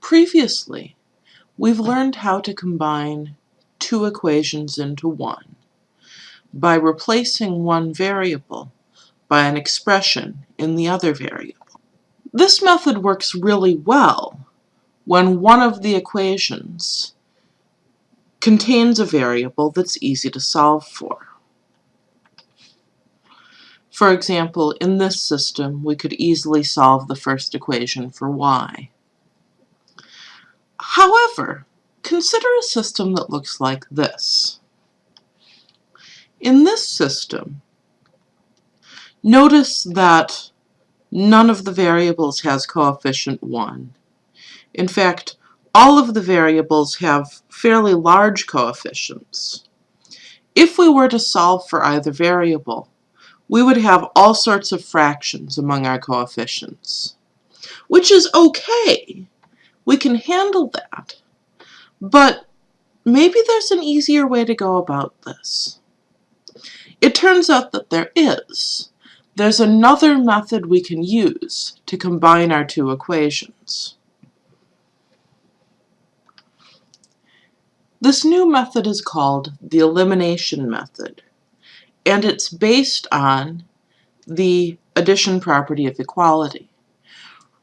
Previously, we've learned how to combine two equations into one by replacing one variable by an expression in the other variable. This method works really well when one of the equations contains a variable that's easy to solve for. For example, in this system, we could easily solve the first equation for y. However, consider a system that looks like this. In this system, notice that none of the variables has coefficient 1. In fact, all of the variables have fairly large coefficients. If we were to solve for either variable, we would have all sorts of fractions among our coefficients, which is okay. We can handle that. But maybe there's an easier way to go about this. It turns out that there is. There's another method we can use to combine our two equations. This new method is called the elimination method and it's based on the addition property of equality.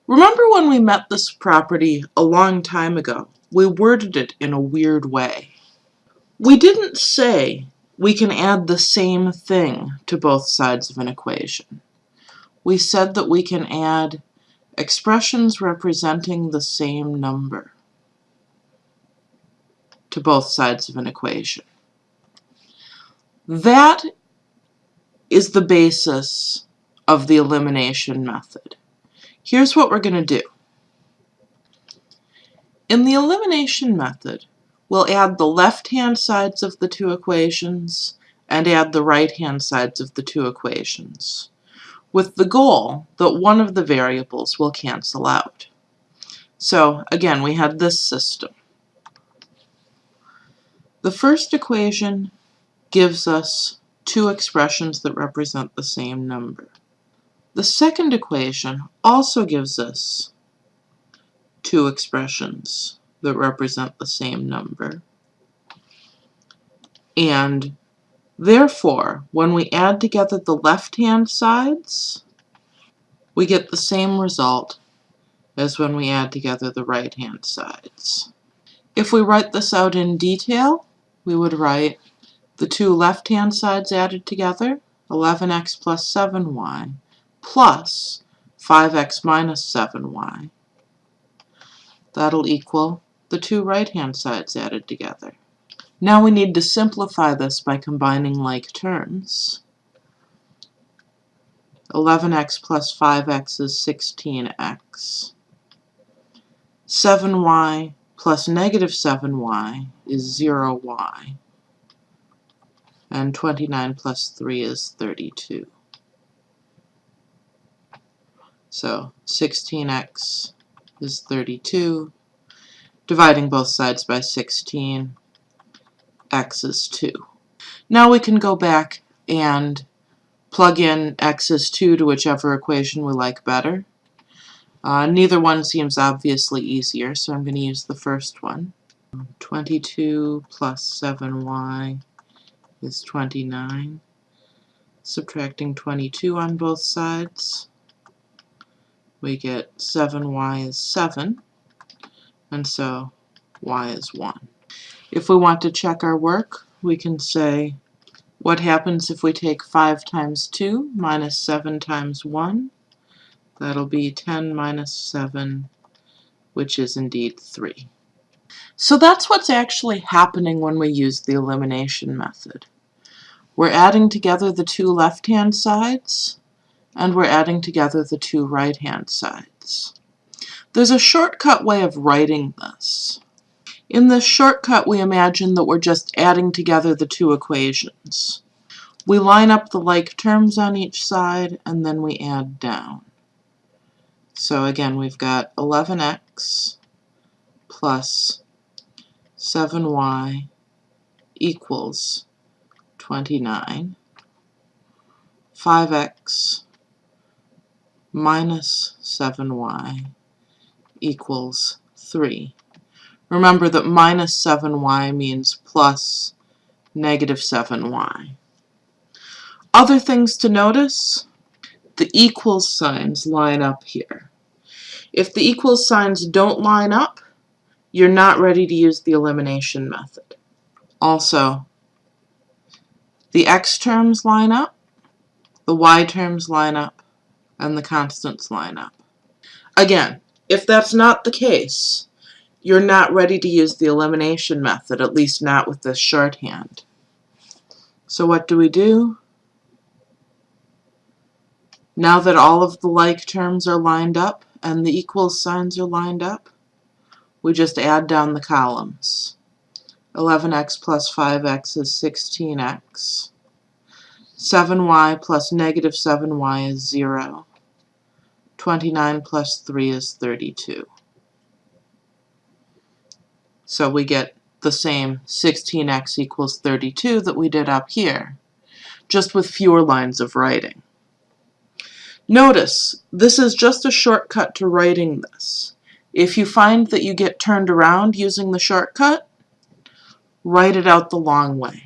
Remember when we met this property a long time ago? We worded it in a weird way. We didn't say we can add the same thing to both sides of an equation. We said that we can add expressions representing the same number to both sides of an equation. That is the basis of the elimination method. Here's what we're going to do. In the elimination method, we'll add the left-hand sides of the two equations and add the right-hand sides of the two equations, with the goal that one of the variables will cancel out. So again, we had this system. The first equation gives us two expressions that represent the same number. The second equation also gives us two expressions that represent the same number. And therefore, when we add together the left-hand sides, we get the same result as when we add together the right-hand sides. If we write this out in detail, we would write the two left-hand sides added together, 11x plus 7y, plus 5x minus 7y. That'll equal the two right-hand sides added together. Now we need to simplify this by combining like terms. 11x plus 5x is 16x. 7y plus negative 7y is 0y and 29 plus 3 is 32. So 16x is 32. Dividing both sides by 16, x is 2. Now we can go back and plug in x is 2 to whichever equation we like better. Uh, neither one seems obviously easier, so I'm going to use the first one. 22 plus 7y is 29. Subtracting 22 on both sides, we get 7y is 7, and so y is 1. If we want to check our work, we can say, what happens if we take 5 times 2 minus 7 times 1? That'll be 10 minus 7, which is indeed 3. So that's what's actually happening when we use the elimination method. We're adding together the two left-hand sides, and we're adding together the two right-hand sides. There's a shortcut way of writing this. In this shortcut, we imagine that we're just adding together the two equations. We line up the like terms on each side, and then we add down. So again, we've got 11x plus 7y equals 29, 5x minus 7y equals 3. Remember that minus 7y means plus negative 7y. Other things to notice, the equals signs line up here. If the equals signs don't line up, you're not ready to use the elimination method. Also, the x terms line up, the y terms line up, and the constants line up. Again, if that's not the case, you're not ready to use the elimination method, at least not with this shorthand. So what do we do? Now that all of the like terms are lined up and the equal signs are lined up, we just add down the columns. 11x plus 5x is 16x. 7y plus negative 7y is 0. 29 plus 3 is 32. So we get the same 16x equals 32 that we did up here, just with fewer lines of writing. Notice, this is just a shortcut to writing this. If you find that you get turned around using the shortcut, write it out the long way.